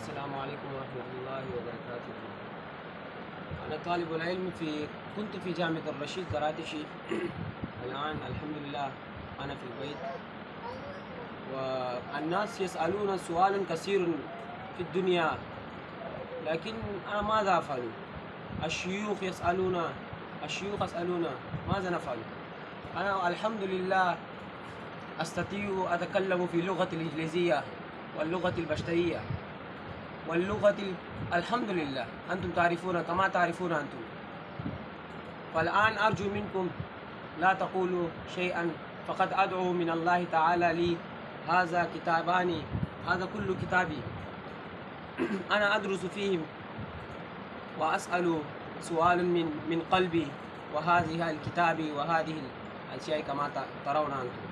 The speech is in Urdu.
السلام عليكم ورحمة الله وبركاته أنا طالب العلم في كنت في جامعة الرشيد قراتشي الآن الحمد لله أنا في البيت والناس يسألون سؤالا كثير في الدنيا لكن أنا ماذا أفعل الشيوخ يسألون الشيوخ يسألون ماذا نفعل؟ أنا الحمد لله أستطيع أتكلم في اللغة الإنجليزية واللغة البشرية واللغة الحمد لله أنتم تعرفون كما تعرفون أنتم فالآن أرجو منكم لا تقولوا شيئا، فقد أدعو من الله تعالى لي هذا كتابان هذا كل كتابي. أنا أدرس فيهم وأسأل سؤال من من قلبي، وهذه الكتاب وهذه الأشياء كما ترون أنتم.